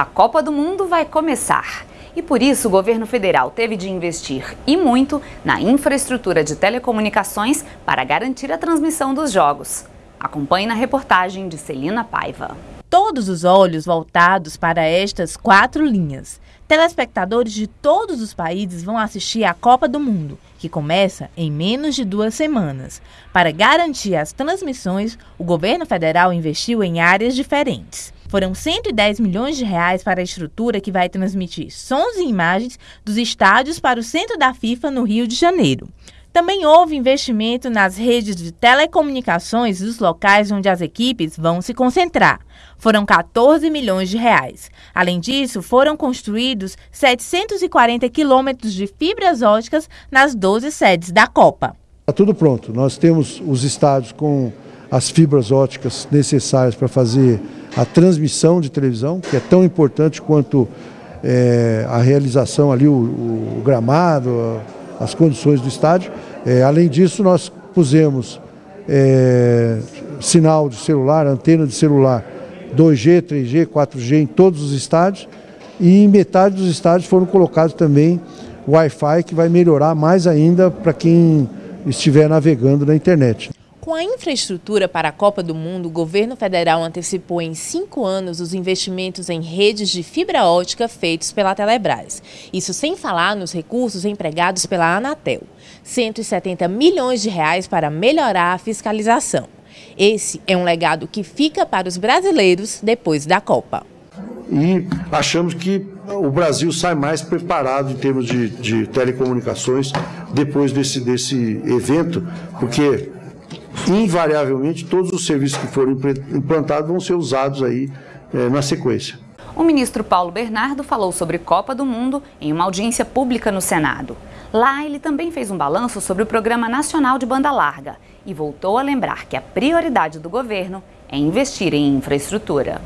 A Copa do Mundo vai começar. E por isso o governo federal teve de investir e muito na infraestrutura de telecomunicações para garantir a transmissão dos jogos. Acompanhe na reportagem de Celina Paiva. Todos os olhos voltados para estas quatro linhas. Telespectadores de todos os países vão assistir à Copa do Mundo, que começa em menos de duas semanas. Para garantir as transmissões, o governo federal investiu em áreas diferentes. Foram 110 milhões de reais para a estrutura que vai transmitir sons e imagens dos estádios para o centro da FIFA no Rio de Janeiro. Também houve investimento nas redes de telecomunicações dos locais onde as equipes vão se concentrar. Foram 14 milhões de reais. Além disso, foram construídos 740 quilômetros de fibras óticas nas 12 sedes da Copa. Está tudo pronto. Nós temos os estádios com as fibras óticas necessárias para fazer a transmissão de televisão, que é tão importante quanto é, a realização ali, o, o gramado, a, as condições do estádio. É, além disso, nós pusemos é, sinal de celular, antena de celular 2G, 3G, 4G em todos os estádios e em metade dos estádios foram colocados também Wi-Fi que vai melhorar mais ainda para quem estiver navegando na internet. Com a infraestrutura para a Copa do Mundo, o governo federal antecipou em cinco anos os investimentos em redes de fibra ótica feitos pela Telebrás. Isso sem falar nos recursos empregados pela Anatel. 170 milhões de reais para melhorar a fiscalização. Esse é um legado que fica para os brasileiros depois da Copa. E achamos que o Brasil sai mais preparado em termos de, de telecomunicações depois desse, desse evento, porque invariavelmente todos os serviços que forem implantados vão ser usados aí é, na sequência. O ministro Paulo Bernardo falou sobre Copa do Mundo em uma audiência pública no Senado. Lá, ele também fez um balanço sobre o Programa Nacional de Banda Larga e voltou a lembrar que a prioridade do governo é investir em infraestrutura.